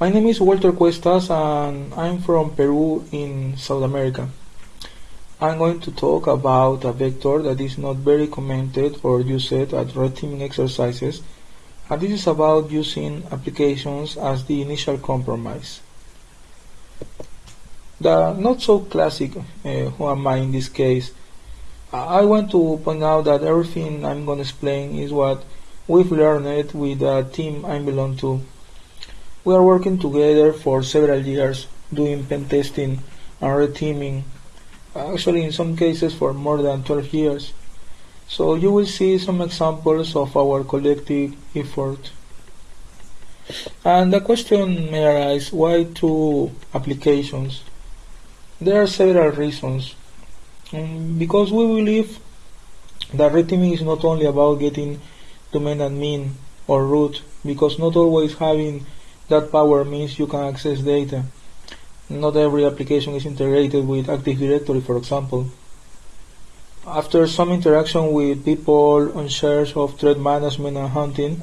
My name is Walter Cuestas and I'm from Peru in South America. I'm going to talk about a vector that is not very commented or used at red teaming exercises and this is about using applications as the initial compromise. The not so classic uh, who am I in this case. I want to point out that everything I'm going to explain is what we've learned with the team I belong to we are working together for several years doing pen testing and red teaming, actually in some cases for more than 12 years. So you will see some examples of our collective effort. And the question may arise, why two applications? There are several reasons. Um, because we believe that red teaming is not only about getting domain admin or root, because not always having that power means you can access data. Not every application is integrated with Active Directory, for example. After some interaction with people on shares of threat management and hunting,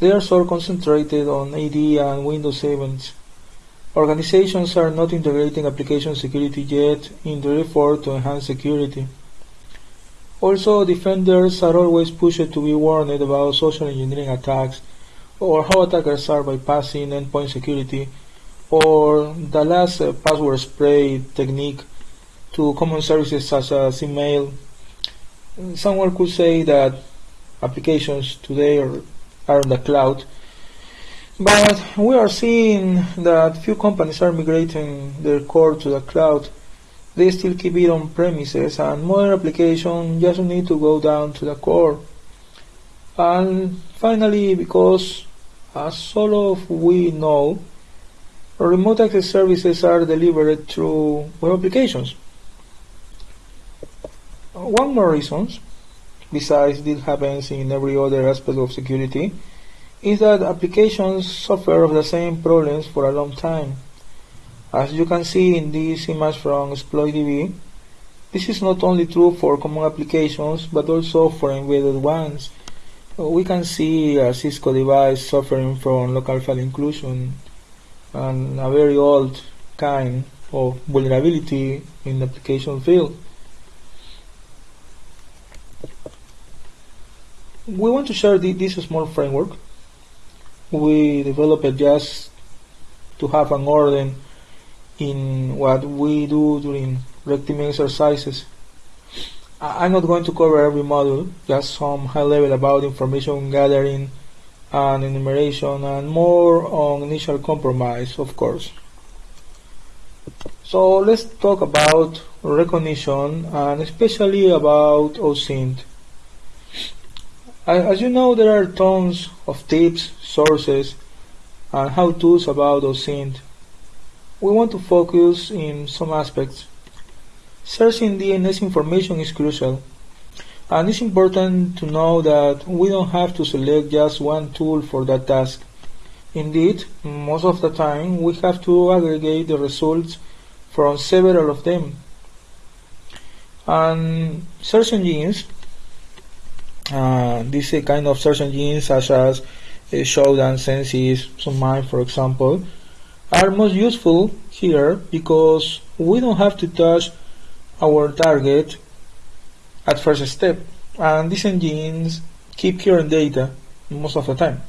they are so concentrated on AD and Windows events. Organizations are not integrating application security yet in their effort to enhance security. Also, defenders are always pushed to be warned about social engineering attacks or how attackers are bypassing endpoint security, or the last uh, password spray technique to common services such as email. Someone could say that applications today are, are on the cloud, but we are seeing that few companies are migrating their core to the cloud. They still keep it on premises, and modern applications just need to go down to the core. And finally, because as all of we know, remote access services are delivered through web applications. Uh, one more reason, besides this happens in every other aspect of security, is that applications suffer of the same problems for a long time. As you can see in this image from ExploitDB, this is not only true for common applications but also for embedded ones we can see a Cisco device suffering from local file inclusion and a very old kind of vulnerability in the application field. We want to share this small framework. We developed it just to have an order in what we do during red exercises I'm not going to cover every module, just some high level about information gathering and enumeration and more on initial compromise, of course. So let's talk about recognition and especially about OSINT. As you know, there are tons of tips, sources, and how-tos about OSINT. We want to focus in some aspects. Searching DNS information is crucial, and it's important to know that we don't have to select just one tool for that task. Indeed, most of the time we have to aggregate the results from several of them. And search engines, uh, these kind of search engines such as uh, Shodan, Censys, SUNMINE for example, are most useful here because we don't have to touch our target at first step. And these engines keep current data most of the time.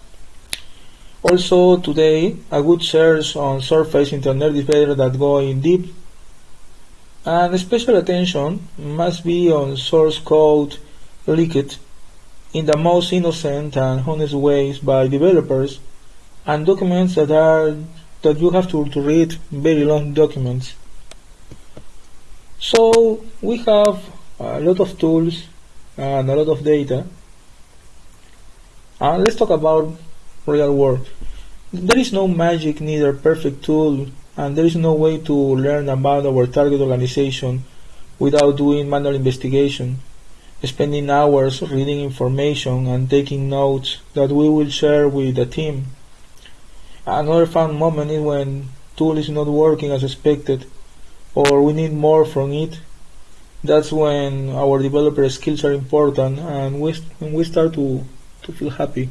Also today a good search on surface internet is better than going deep. And special attention must be on source code leaked in the most innocent and honest ways by developers and documents that are that you have to, to read very long documents so we have a lot of tools and a lot of data. And let's talk about real world. There is no magic, neither perfect tool, and there is no way to learn about our target organization without doing manual investigation, spending hours reading information and taking notes that we will share with the team. Another fun moment is when tool is not working as expected or we need more from it, that's when our developer skills are important and we, we start to, to feel happy.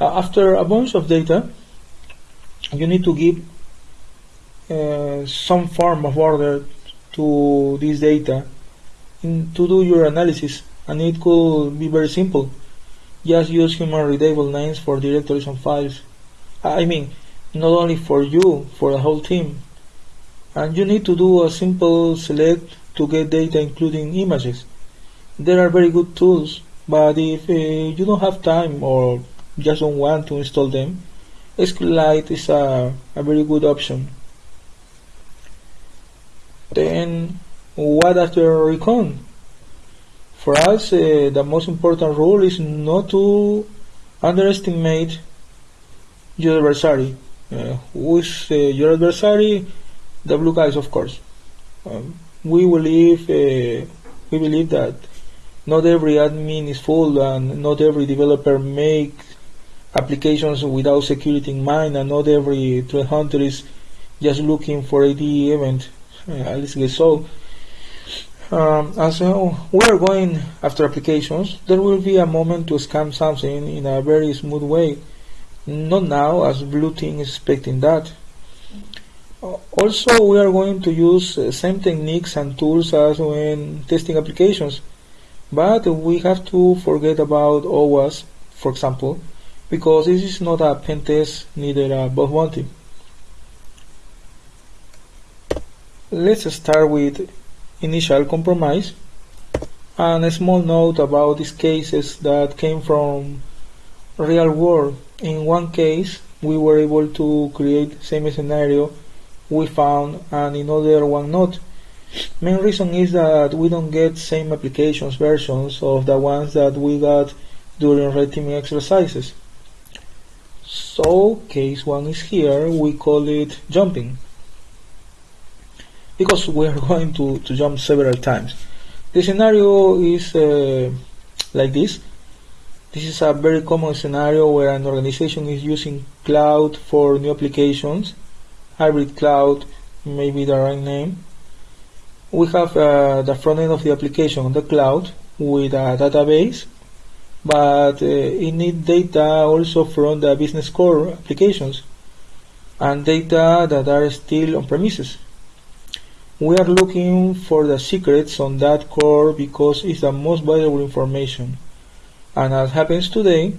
Uh, after a bunch of data, you need to give uh, some form of order to this data in, to do your analysis and it could be very simple. Just use human readable names for directories and files. I mean not only for you for the whole team. And you need to do a simple select to get data including images. There are very good tools but if uh, you don't have time or just don't want to install them SQLite is a, a very good option. Then what after recon? For us uh, the most important rule is not to underestimate your adversary who is uh, your adversary? The blue guys of course. Um, we believe uh, we believe that not every admin is full and not every developer makes applications without security in mind and not every threat hunter is just looking for AD event uh, at least so. Um, as uh, we are going after applications. There will be a moment to scam something in a very smooth way not now as blue team is expecting that. Also we are going to use uh, same techniques and tools as when testing applications. But we have to forget about OWASP for example because this is not a pen test neither a bug bounty. Let's start with initial compromise and a small note about these cases that came from real world in one case we were able to create same scenario. We found and in other one not. Main reason is that we don't get same applications versions of the ones that we got during red teaming exercises. So case one is here. We call it jumping. Because we are going to, to jump several times. The scenario is uh, like this this is a very common scenario where an organization is using cloud for new applications hybrid cloud may be the right name. We have uh, the front end of the application on the cloud with a database, but uh, it needs data also from the business core applications and data that are still on premises. We are looking for the secrets on that core because it's the most valuable information. And as happens today,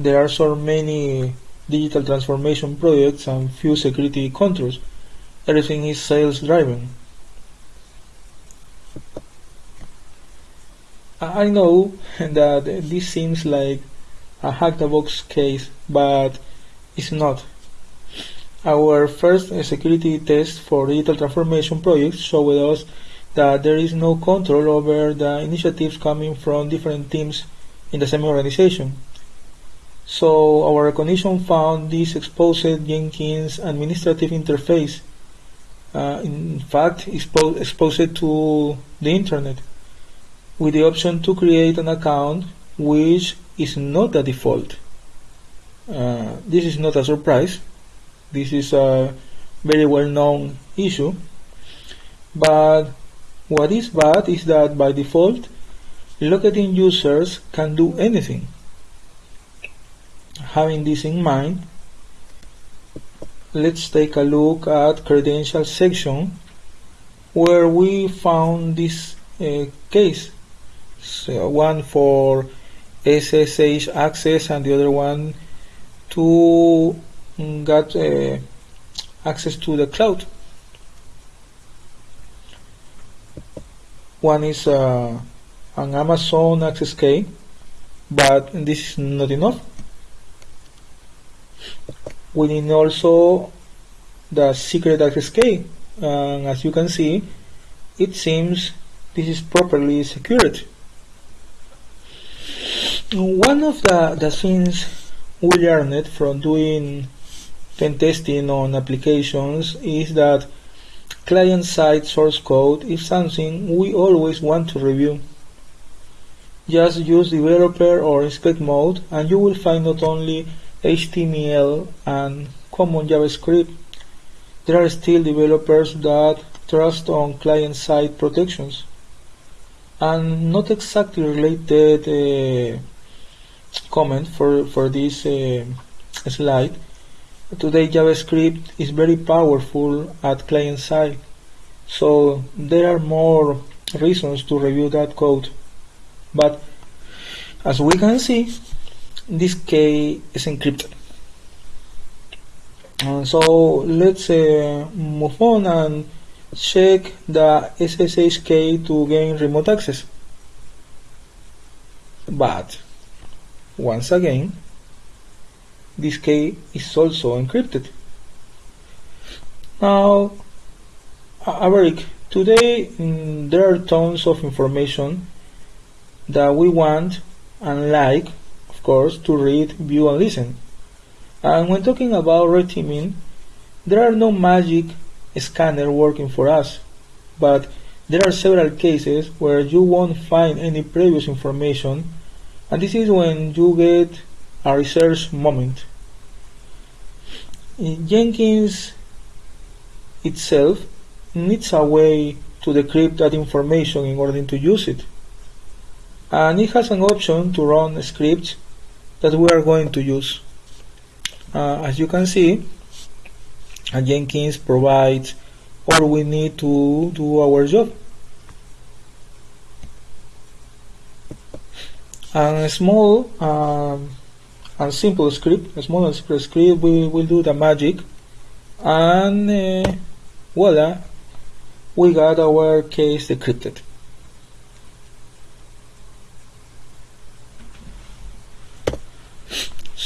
there are so many digital transformation projects and few security controls. Everything is sales driven. I know that this seems like a hack the box case, but it's not. Our first security test for digital transformation projects showed us that there is no control over the initiatives coming from different teams in the same organization. So our recognition found this exposed Jenkins administrative interface. Uh, in fact, expo exposed to the internet with the option to create an account which is not the default. Uh, this is not a surprise. This is a very well known issue. But what is bad is that by default, in users can do anything having this in mind, let's take a look at credentials section where we found this uh, case. So one for SSH access and the other one to get uh, access to the cloud. One is uh, an Amazon access key, but this is not enough. We need also the secret access key. And as you can see it seems this is properly secured. One of the, the things we learned from doing pen testing on applications is that client-side source code is something we always want to review. Just use developer or inspect mode and you will find not only HTML and common JavaScript, there are still developers that trust on client-side protections and not exactly related uh, comment for, for this uh, slide. Today JavaScript is very powerful at client side, so there are more reasons to review that code. But as we can see, this key is encrypted. Uh, so let's uh, move on and check the SSH key to gain remote access. But once again, this key is also encrypted. Now, Averick, today mm, there are tons of information that we want and like, of course, to read, view and listen. And when talking about red teaming, there are no magic scanner working for us, but there are several cases where you won't find any previous information and this is when you get a research moment. Jenkins itself needs a way to decrypt that information in order to use it. And it has an option to run scripts that we are going to use. Uh, as you can see, Jenkins provides all we need to do our job. And a small um, and simple script, a small and simple script we will do the magic and uh, voila, we got our case decrypted.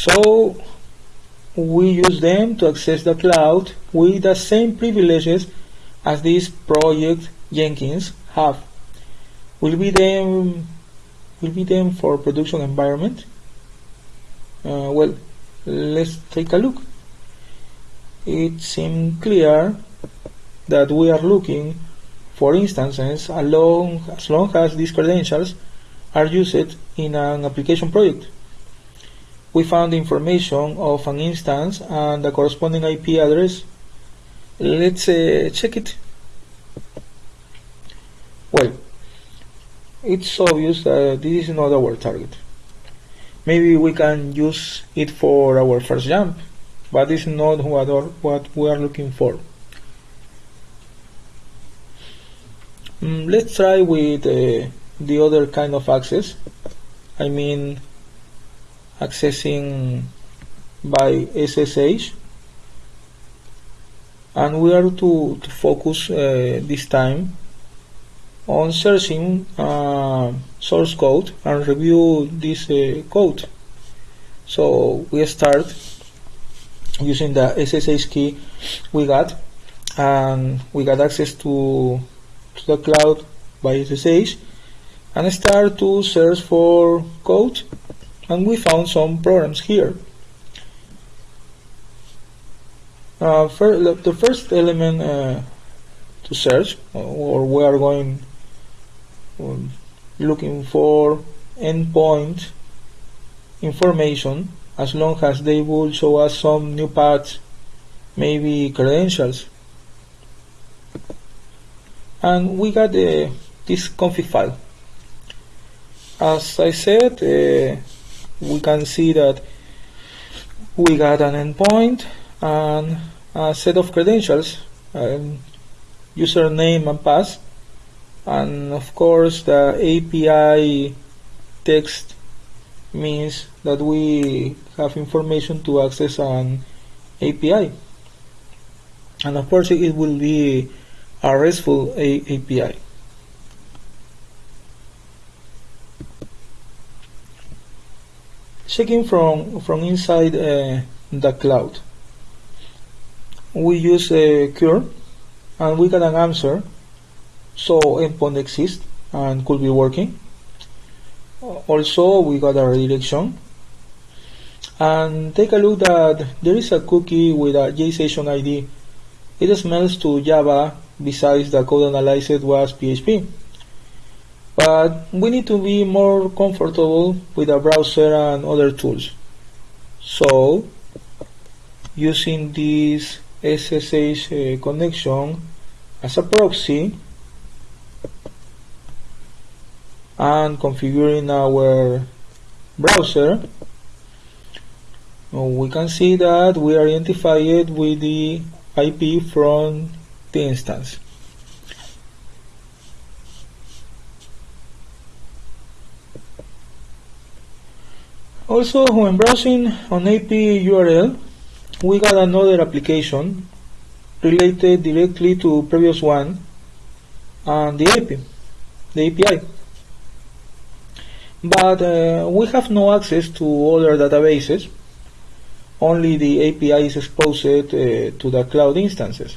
So we use them to access the cloud with the same privileges as this project Jenkins have. Will be them will be them for production environment. Uh, well, let's take a look. It seems clear that we are looking for instances along, as long as these credentials are used in an application project. We found information of an instance and the corresponding IP address. Let's uh, check it. Well, it's obvious that this is not our target. Maybe we can use it for our first jump, but it's not what, what we are looking for. Mm, let's try with uh, the other kind of access. I mean accessing by SSH and we are to, to focus uh, this time on searching uh, source code and review this uh, code. So we start using the SSH key we got and we got access to, to the cloud by SSH and start to search for code and we found some programs here. Uh, the first element uh, to search or we are going um, looking for endpoint information as long as they will show us some new paths maybe credentials and we got uh, this config file as I said uh, we can see that we got an endpoint and a set of credentials um, username and pass and of course the API text means that we have information to access an API and of course it will be a RESTful API checking from from inside uh, the cloud. We use a cure and we get an answer. So endpoint exists and could be working. Also we got a redirection. And take a look that there is a cookie with a JSession ID it smells to Java besides the code analyzed was PHP but we need to be more comfortable with a browser and other tools so using this SSH uh, connection as a proxy and configuring our browser, we can see that we are identified with the IP from the instance. Also, when browsing on API URL, we got another application related directly to previous one and the API, the API. But uh, we have no access to other databases. Only the API is exposed uh, to the cloud instances,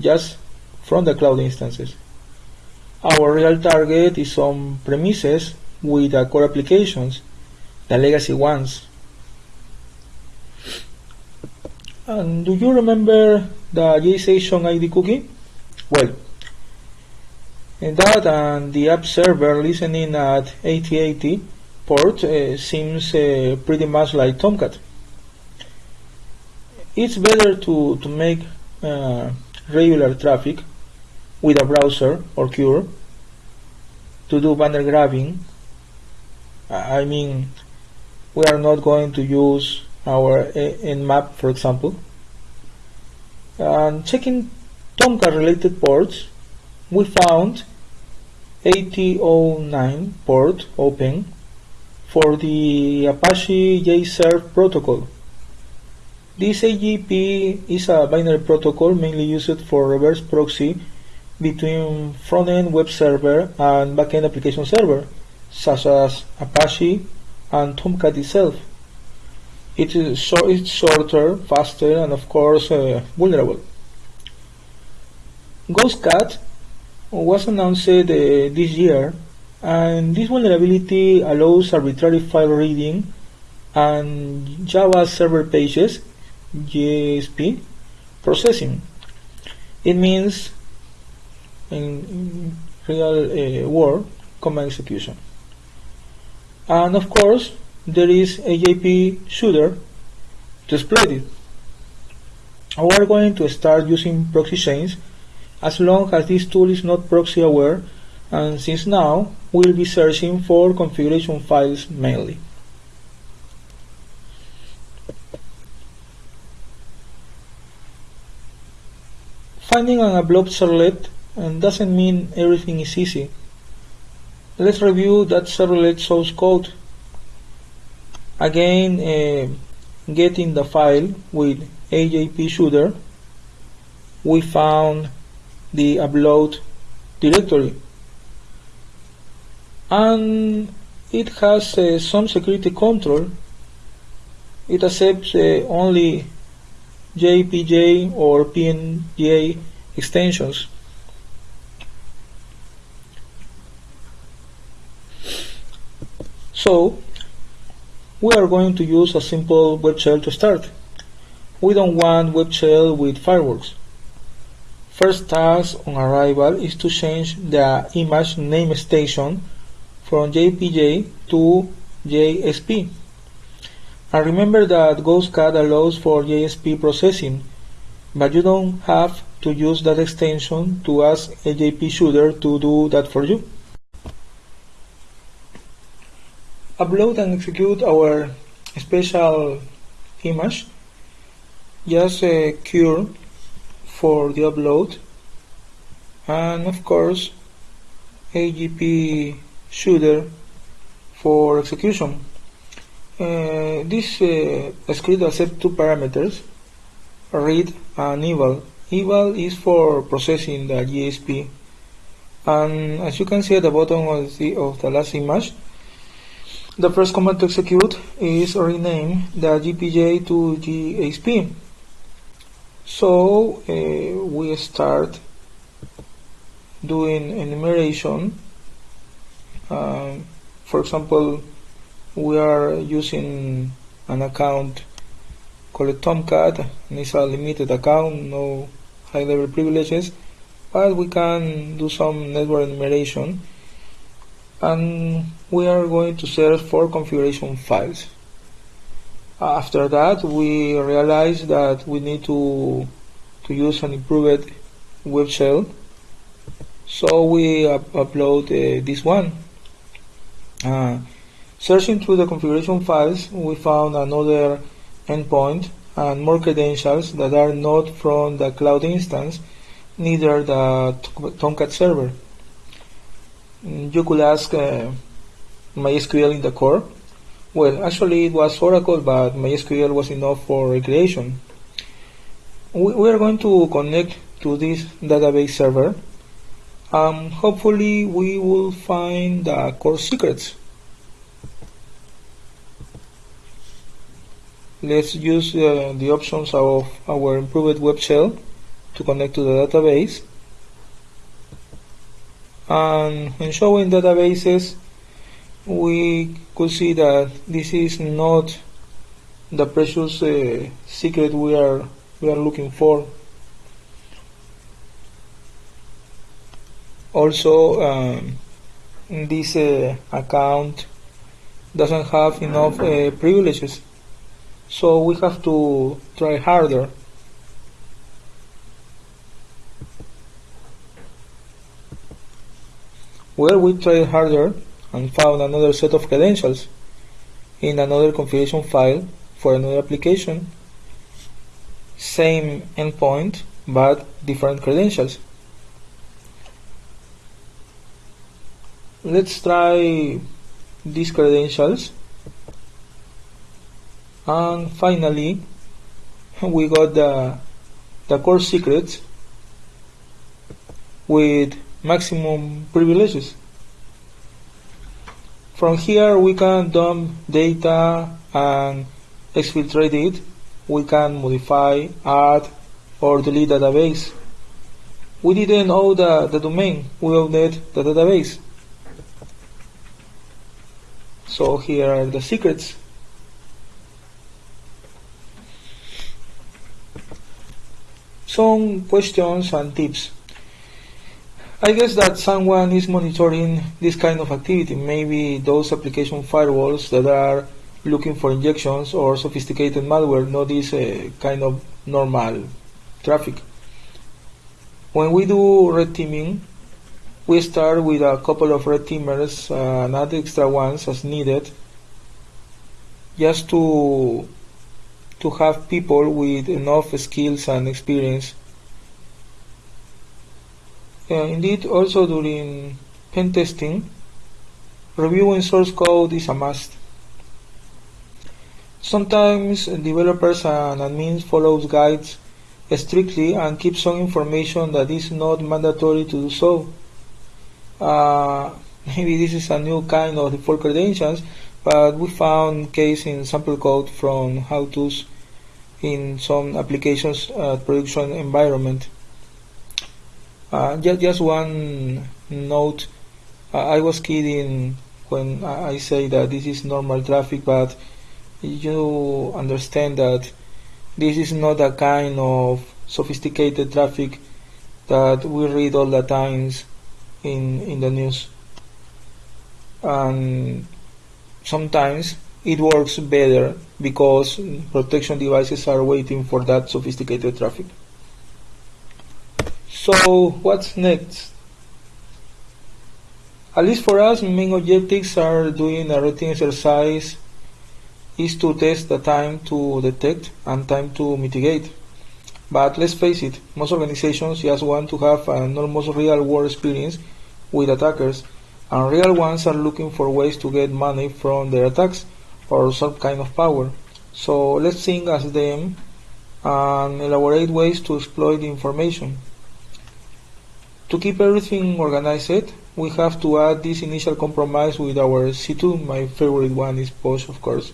just from the cloud instances. Our real target is on premises with the core applications, the legacy ones. And do you remember the JStation ID cookie? Well, that and the app server listening at 8080 port uh, seems uh, pretty much like Tomcat. It's better to, to make uh, regular traffic with a browser or Cure to do banner grabbing. I mean, we are not going to use our eh, in map for example. And checking Tomcat related ports, we found 8009 port open for the Apache JServe protocol. This AJP is a binary protocol mainly used for reverse proxy between front-end web server and back-end application server, such as Apache and Tomcat itself. It is so it's shorter, faster, and of course uh, vulnerable. GhostCat was announced uh, this year, and this vulnerability allows arbitrary file reading and Java server pages JSP processing. It means in real uh, world command execution. And of course, there is a AJP shooter to exploit it. We are going to start using proxy chains as long as this tool is not proxy aware and since now we'll be searching for configuration files mainly. Finding an upload servlet doesn't mean everything is easy. Let's review that servlet source code. Again, uh, getting the file with AJP shooter, we found the upload directory. And it has uh, some security control. It accepts uh, only JPJ or PNG extensions so we are going to use a simple web shell to start we don't want web shell with fireworks First task on arrival is to change the image name station from JPJ to JSP. And remember that GhostCat allows for JSP processing, but you don't have to use that extension to ask AJP shooter to do that for you. Upload and execute our special image. Just uh, cure for the upload and of course AGP shooter for execution. Uh, this uh, script accepts two parameters, read and eval. Eval is for processing the GSP and as you can see at the bottom of the, of the last image the first command to execute is rename the JPJ to JSP so uh, we start doing enumeration. Uh, for example, we are using an account called Tomcat and it's a limited account, no high level privileges, but we can do some network enumeration and we are going to search for configuration files. After that, we realized that we need to to use an improved web shell. So we up upload uh, this one. Uh, Searching through the configuration files, we found another endpoint and more credentials that are not from the cloud instance, neither the Tomcat server. You could ask uh, MySQL in the core. Well, actually it was Oracle, but MySQL was enough for recreation. We, we are going to connect to this database server. Um, hopefully we will find the core secrets. Let's use uh, the options of our improved web shell to connect to the database. And when showing databases, we could see that this is not the precious uh, secret we are we are looking for. Also, um, this uh, account doesn't have enough uh, privileges so we have to try harder. Well, we tried harder and found another set of credentials in another configuration file for another application. Same endpoint, but different credentials. Let's try these credentials and finally we got the the core secrets with maximum privileges. From here we can dump data and exfiltrate it. We can modify add or delete database. We didn't own the, the domain. We owned the database. So here are the secrets. Some questions and tips. I guess that someone is monitoring this kind of activity, maybe those application firewalls that are looking for injections or sophisticated malware, not this uh, kind of normal traffic. When we do red teaming, we start with a couple of red teamers uh, and add extra ones as needed just to to have people with enough skills and experience. Indeed, also during pen testing, reviewing source code is a must. Sometimes developers and admins follow guides strictly and keep some information that is not mandatory to do so. Uh, maybe this is a new kind of default credentials but we found case in sample code from how-tos in some applications production environment. Uh, just, just one note, uh, I was kidding when I say that this is normal traffic, but you understand that this is not a kind of sophisticated traffic that we read all the times in in the news and sometimes it works better because protection devices are waiting for that sophisticated traffic. So what's next? At least for us, main objectives are doing a routine exercise is to test the time to detect and time to mitigate. But let's face it, most organizations just want to have an almost real world experience with attackers and real ones are looking for ways to get money from their attacks or some kind of power. So let's think as them and elaborate ways to exploit the information. To keep everything organized, we have to add this initial compromise with our C2. My favorite one is push, of course.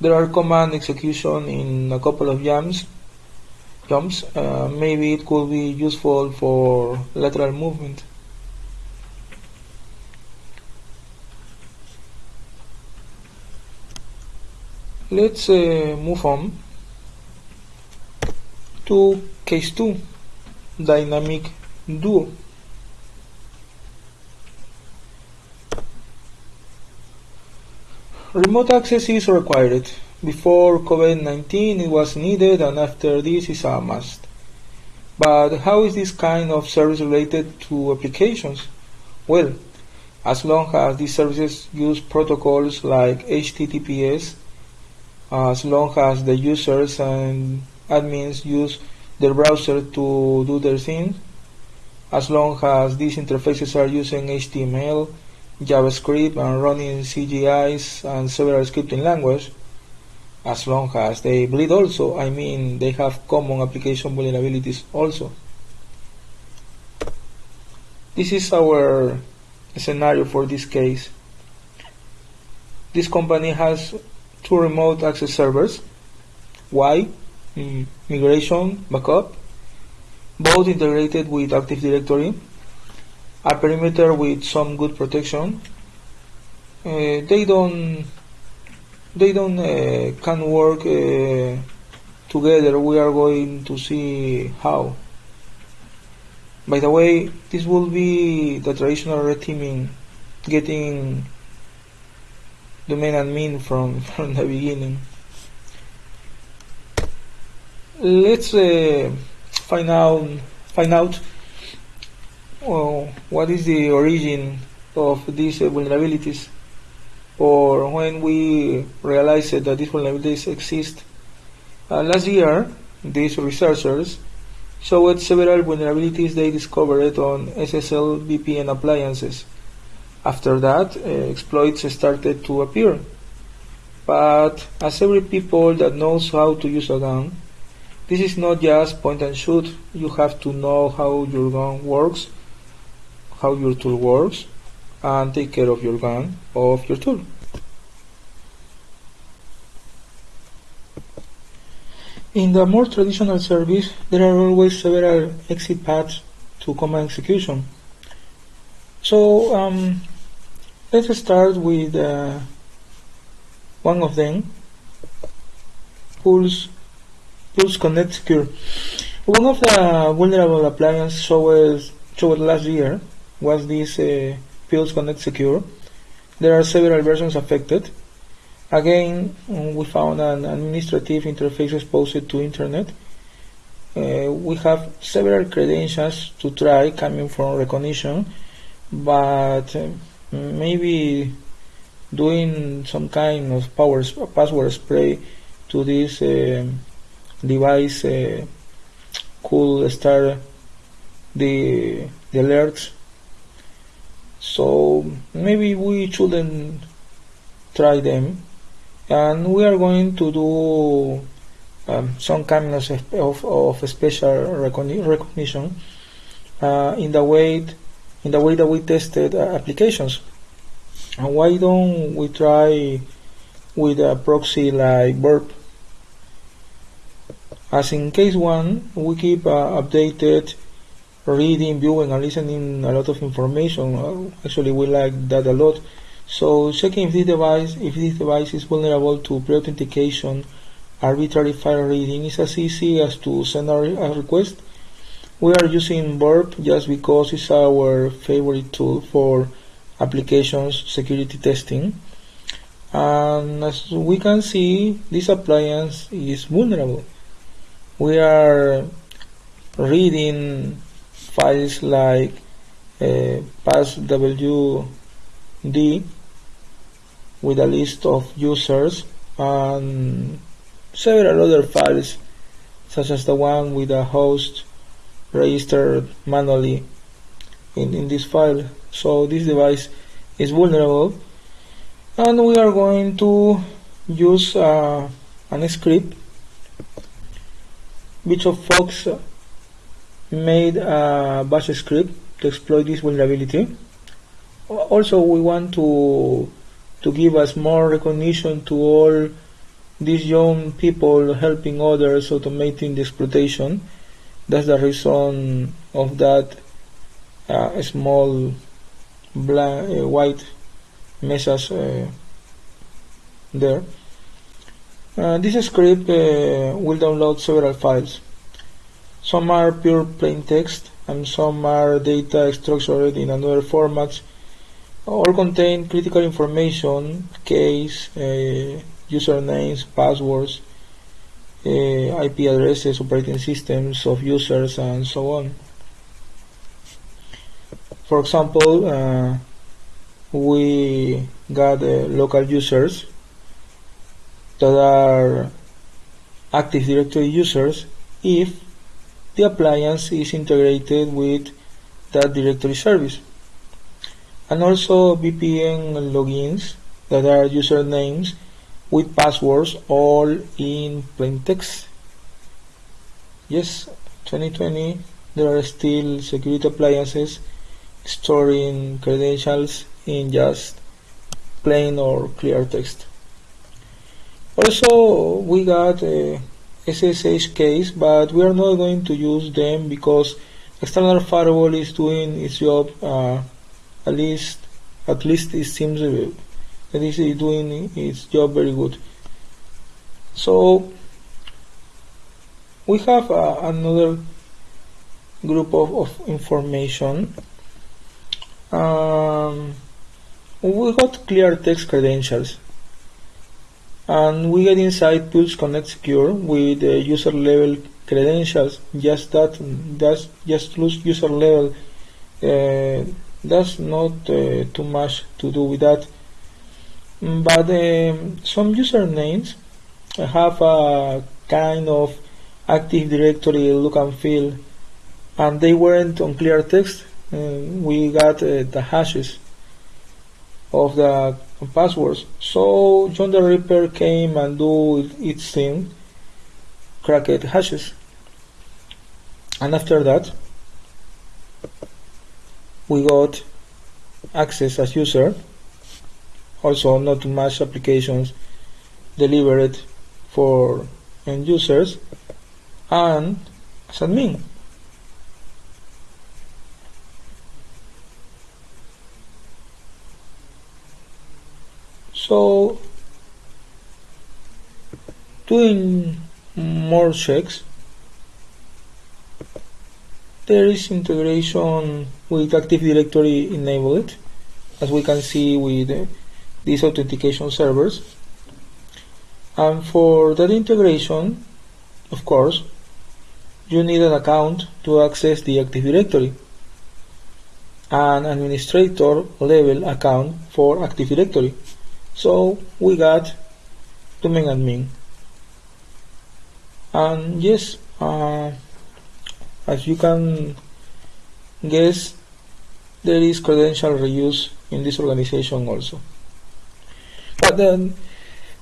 There are command execution in a couple of jumps. Jumps. Uh, maybe it could be useful for lateral movement. let's uh, move on to case 2 dynamic duo remote access is required. Before COVID-19 it was needed and after this is a must. But how is this kind of service related to applications? Well as long as these services use protocols like HTTPS, as long as the users and admins use their browser to do their thing, as long as these interfaces are using HTML, JavaScript and running CGIs and several scripting languages, as long as they bleed also, I mean they have common application vulnerabilities also. This is our scenario for this case. This company has two remote access servers. Why? Mm, migration, backup, both integrated with Active Directory, a perimeter with some good protection. Uh, they don't they don't uh, can work uh, together. We are going to see how. By the way, this will be the traditional red teaming, getting domain admin from from the beginning. Let's uh, find out find out uh, what is the origin of these uh, vulnerabilities or when we realized that these vulnerabilities exist. Uh, last year, these researchers showed several vulnerabilities they discovered on SSL VPN appliances. After that, uh, exploits started to appear. But as every people that knows how to use a gun, this is not just point and shoot. You have to know how your gun works, how your tool works, and take care of your gun, of your tool. In the more traditional service, there are always several exit paths to command execution. So um, let's start with uh, one of them, Pulse Pulse Connect Secure. One of the vulnerable appliances showed, showed last year was this uh, Pulse Connect Secure. There are several versions affected. Again, we found an administrative interface exposed to internet. Uh, we have several credentials to try coming from Rekognition, but uh, maybe doing some kind of power password spray to this uh, device uh, could start the, the alerts. So maybe we shouldn't try them. And we are going to do um, some kind of, of, of special recognition uh, in the way in the way that we tested uh, applications. And why don't we try with a proxy like burp as in case one, we keep uh, updated, reading, viewing, and listening a lot of information. Uh, actually, we like that a lot. So checking if this device, if this device is vulnerable to pre-authentication, arbitrary file reading is as easy as to send a, a request. We are using Burp just because it's our favorite tool for applications security testing. And as we can see, this appliance is vulnerable we are reading files like uh, passwd with a list of users and several other files such as the one with a host registered manually in, in this file. So this device is vulnerable. And we are going to use uh, an script Bishop Fox made a bash script to exploit this vulnerability. Also, we want to to give us more recognition to all these young people helping others automating the exploitation. That's the reason of that uh, small black, uh, white message uh, there. Uh, this script uh, will download several files. Some are pure plain text and some are data structured in another format. All contain critical information, case, uh, usernames, passwords, uh, IP addresses, operating systems of users, and so on. For example, uh, we got uh, local users that are Active Directory users if the appliance is integrated with that directory service. And also VPN logins that are usernames with passwords all in plain text. Yes, 2020 there are still security appliances storing credentials in just plain or clear text. Also, we got a SSH keys, but we are not going to use them because external firewall is doing its job. Uh, at least, at least it seems that it is doing its job very good. So we have uh, another group of, of information um, we got clear text credentials and we get inside Pulse Connect Secure with the user level credentials. Just that that's just user level uh, that's not uh, too much to do with that. But um, some usernames have a kind of active directory look and feel and they weren't on clear text. We got uh, the hashes of the passwords. So John the Ripper came and do its thing, cracked hashes. And after that, we got access as user, also not much applications delivered for end users, and as admin. So doing more checks there is integration with Active Directory enabled as we can see with uh, these authentication servers. And for that integration of course you need an account to access the Active Directory an administrator level account for Active Directory so we got domain admin and yes uh, as you can guess there is credential reuse in this organization also. But then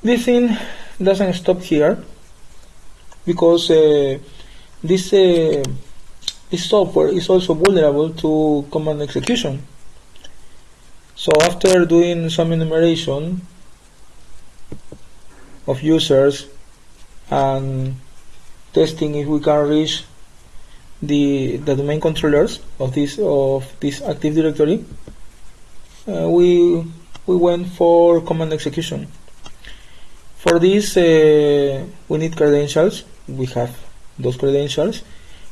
this thing doesn't stop here because uh, this uh, this software is also vulnerable to command execution so after doing some enumeration of users and testing if we can reach the the domain controllers of this of this Active Directory, uh, we we went for command execution. For this, uh, we need credentials. We have those credentials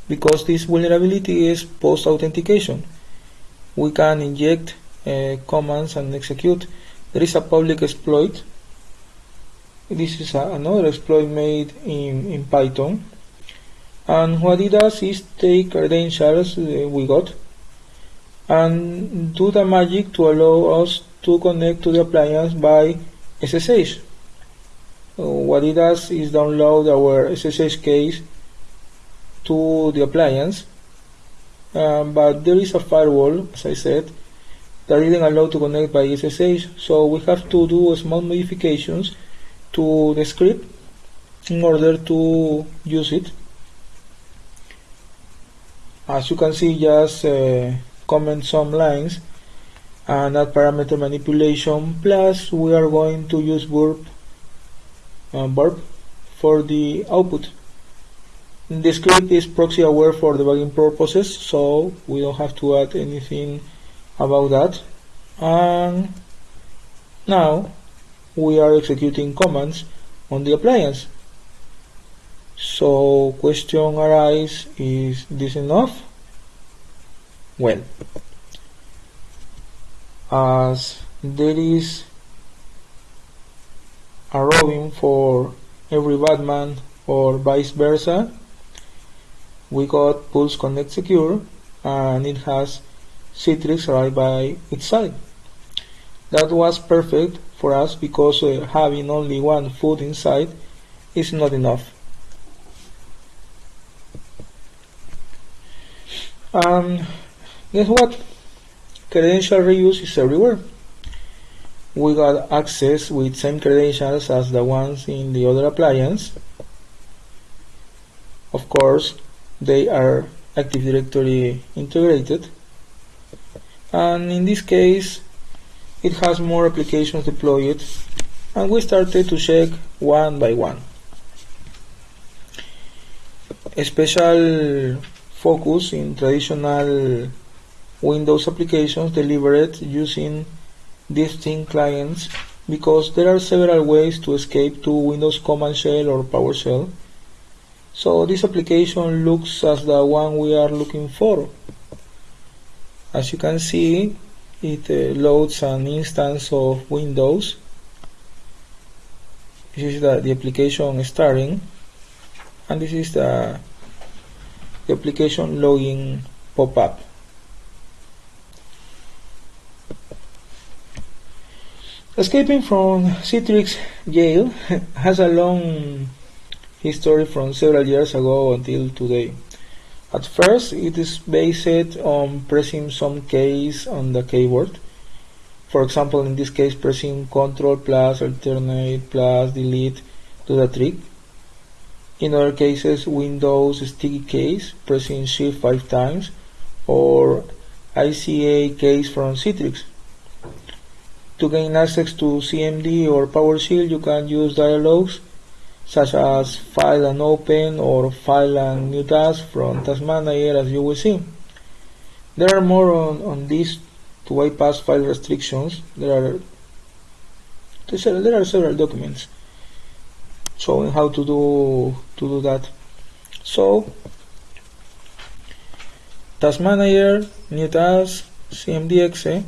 because this vulnerability is post authentication. We can inject commands and execute. There is a public exploit. This is a, another exploit made in, in Python. And what it does is take credentials uh, we got and do the magic to allow us to connect to the appliance by SSH. Uh, what it does is download our SSH keys to the appliance, um, but there is a firewall, as I said, that didn't allow to connect by SSH so we have to do small modifications to the script in order to use it. As you can see just uh, comment some lines and add parameter manipulation. Plus we are going to use burp uh, burp for the output. The script is proxy aware for debugging purposes so we don't have to add anything about that. And now we are executing commands on the appliance. So question arises is this enough? Well as there is a Robin for every Batman or vice versa we got Pulse Connect Secure and it has Citrix right by its side. That was perfect for us because uh, having only one foot inside is not enough. And guess what? Credential reuse is everywhere. We got access with same credentials as the ones in the other appliance. Of course, they are Active Directory integrated. And in this case, it has more applications deployed and we started to check one by one. A special focus in traditional Windows applications delivered using distinct clients because there are several ways to escape to Windows Command Shell or PowerShell. So this application looks as the one we are looking for. As you can see, it uh, loads an instance of Windows. This is the, the application starting and this is the, the application login pop-up. Escaping from Citrix jail has a long history from several years ago until today. At first, it is based on pressing some keys on the keyboard. For example, in this case, pressing Ctrl plus Alternate plus Delete to the trick. In other cases, Windows sticky keys, pressing Shift 5 times, or ICA keys from Citrix. To gain access to CMD or PowerShell, you can use dialogues such as file and open or file and new task from Task Manager as you will see. There are more on, on this to bypass file restrictions. There are there are several documents showing how to do to do that. So Task Manager, new task, CMDX, eh?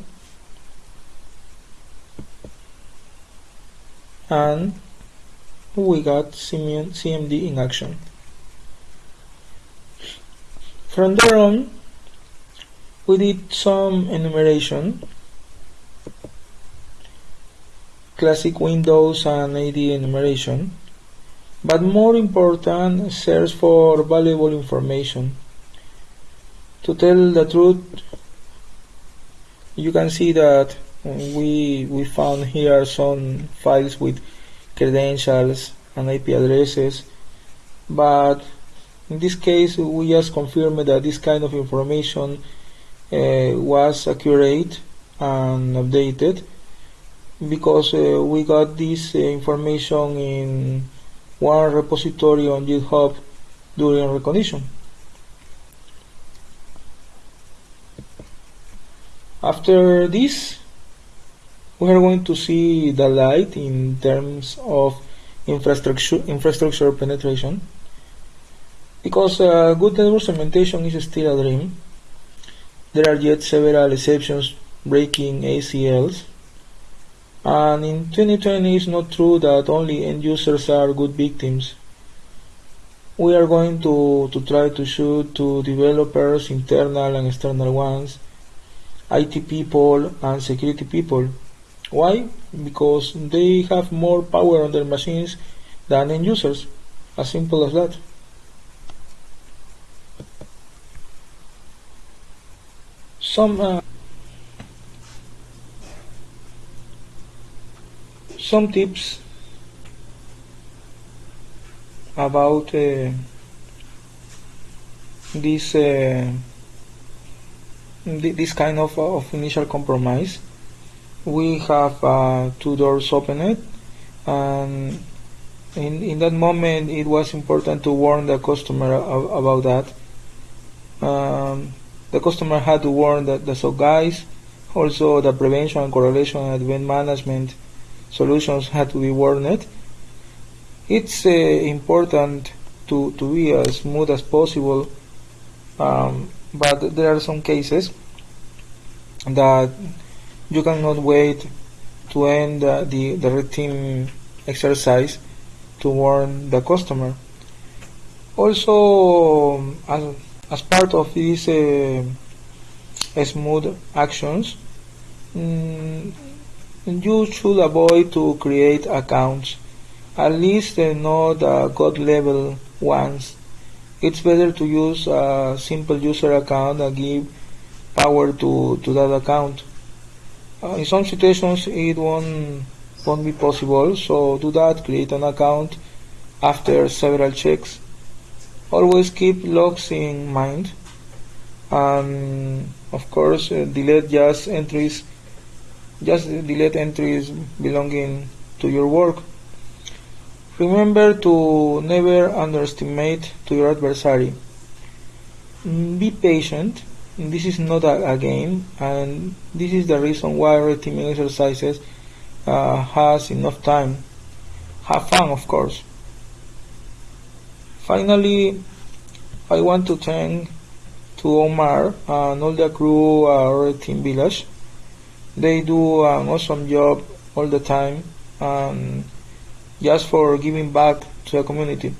and we got CMD in action. From there on, we did some enumeration, classic Windows and AD enumeration, but more important, search for valuable information. To tell the truth, you can see that we we found here some files with credentials and IP addresses but in this case we just confirmed that this kind of information uh, was accurate and updated because uh, we got this uh, information in one repository on GitHub during recognition. After this we are going to see the light in terms of infrastructure infrastructure penetration. Because uh, good network segmentation is still a dream. There are yet several exceptions breaking ACLs and in 2020 it's not true that only end users are good victims. We are going to, to try to shoot to developers internal and external ones IT people and security people why? Because they have more power on their machines than end users. As simple as that. Some uh, some tips about uh, this uh, this kind of, of initial compromise we have uh, two doors opened and in, in that moment it was important to warn the customer about that. Um, the customer had to warn that the so guys. Also the prevention and correlation and event management solutions had to be warned. It's uh, important to, to be as smooth as possible um, but there are some cases that you cannot wait to end uh, the, the team exercise to warn the customer. Also, as, as part of these uh, smooth actions, mm, you should avoid to create accounts, at least not uh, god level ones. It's better to use a simple user account and give power to, to that account. Uh, in some situations it won't, won't be possible, so do that, create an account after several checks. Always keep logs in mind and of course uh, delete just entries just delete entries belonging to your work. Remember to never underestimate to your adversary. Mm, be patient. This is not a, a game, and this is the reason why red exercises uh, has enough time. Have fun, of course. Finally, I want to thank to Omar and all the crew at Red Team Village they do an awesome job all the time and just for giving back to the community.